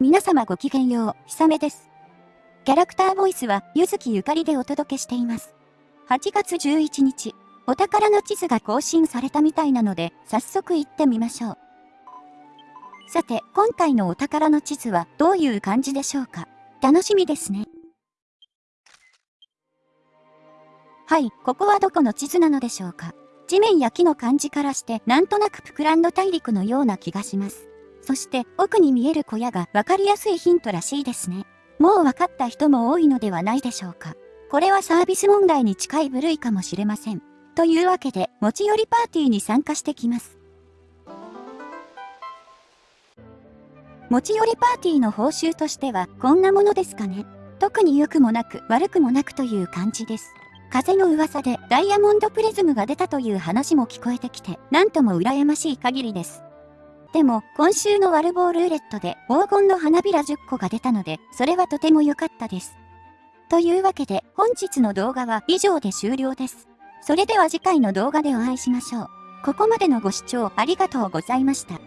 皆様ごきげんよう、ひさめです。キャラクターボイスは、ゆずきゆかりでお届けしています。8月11日、お宝の地図が更新されたみたいなので、早速行ってみましょう。さて、今回のお宝の地図はどういう感じでしょうか？楽しみですね。はい、ここはどこの地図なのでしょうか？地面や木の感じからしてなんとなくプクランド大陸のような気がします。そして奥に見える小屋がわかりやすいヒントらしいですね。もう分かった人も多いのではないでしょうか。これはサービス問題に近い部類かもしれません。というわけで、持ち寄りパーティーに参加してきます。持ち寄りパーティーの報酬としてはこんなものですかね。特に良くもなく悪くもなくという感じです。風の噂でダイヤモンドプリズムが出たという話も聞こえてきて、なんとも羨ましい限りです。でも、今週のワルボールーレットで黄金の花びら10個が出たので、それはとても良かったです。というわけで、本日の動画は以上で終了です。それでは次回の動画でお会いしましょう。ここまでのご視聴ありがとうございました。